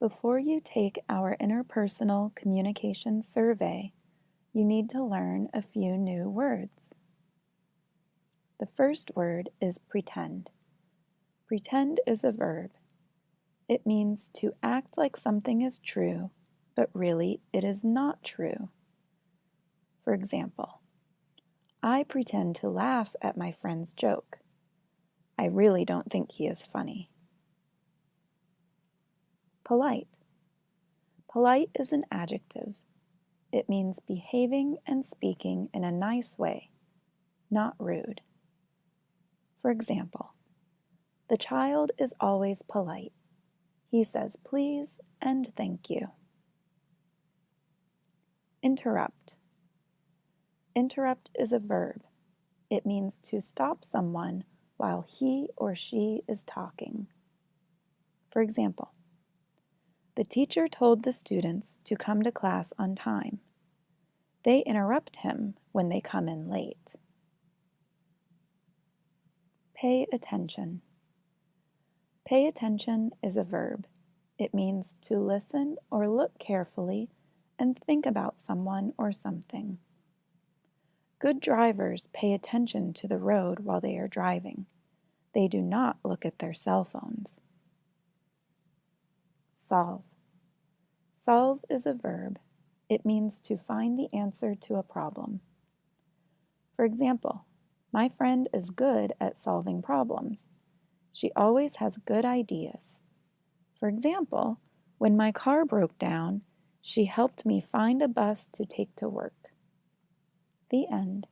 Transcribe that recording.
Before you take our interpersonal communication survey, you need to learn a few new words. The first word is pretend. Pretend is a verb. It means to act like something is true, but really it is not true. For example, I pretend to laugh at my friend's joke. I really don't think he is funny. Polite. Polite is an adjective. It means behaving and speaking in a nice way, not rude. For example, the child is always polite. He says please and thank you. Interrupt. Interrupt is a verb. It means to stop someone while he or she is talking. For example, the teacher told the students to come to class on time. They interrupt him when they come in late. Pay attention. Pay attention is a verb. It means to listen or look carefully and think about someone or something. Good drivers pay attention to the road while they are driving. They do not look at their cell phones. Solve. Solve is a verb. It means to find the answer to a problem. For example, my friend is good at solving problems. She always has good ideas. For example, when my car broke down, she helped me find a bus to take to work. The end.